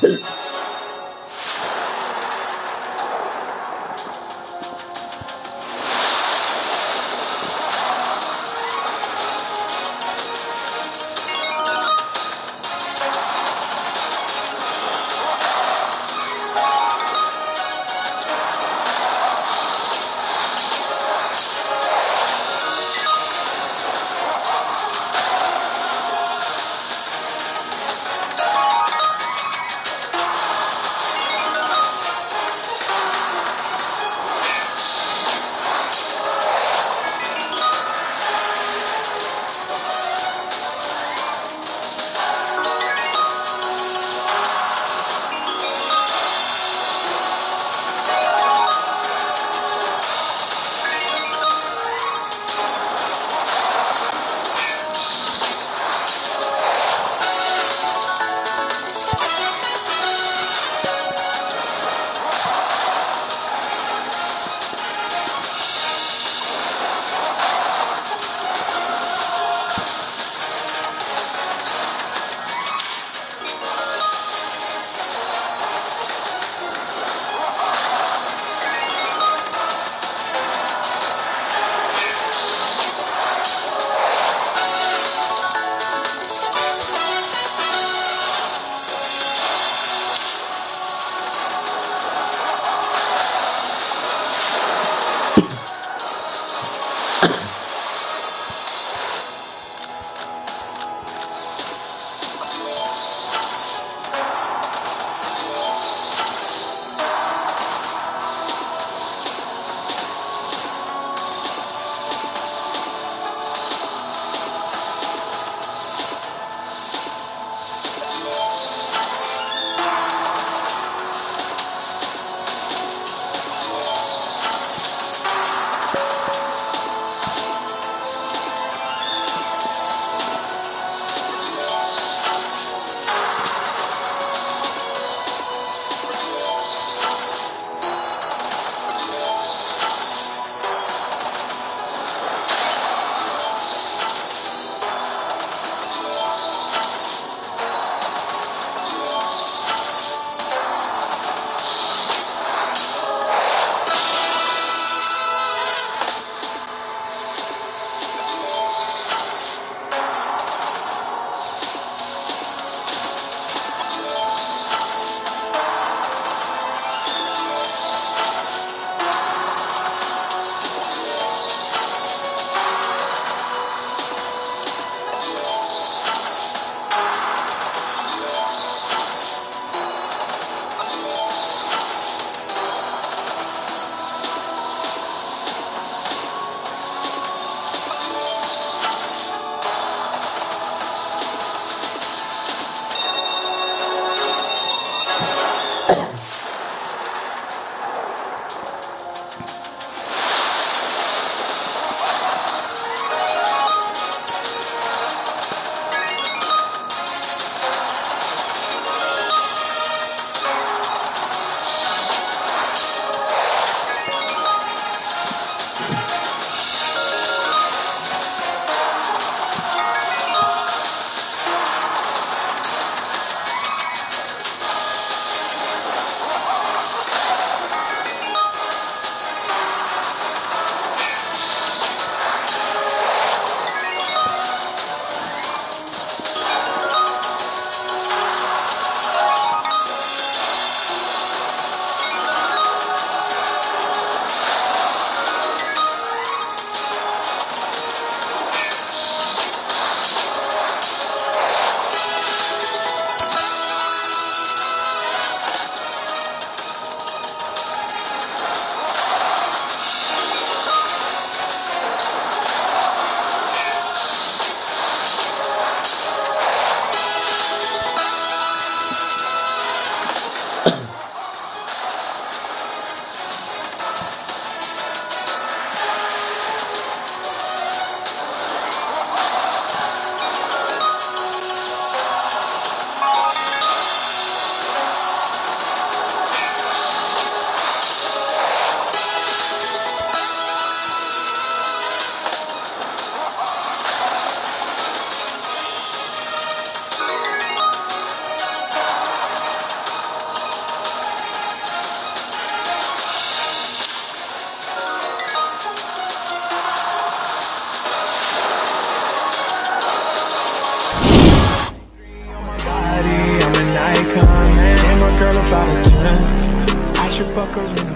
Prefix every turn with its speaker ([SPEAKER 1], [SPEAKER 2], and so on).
[SPEAKER 1] Peace. Macarena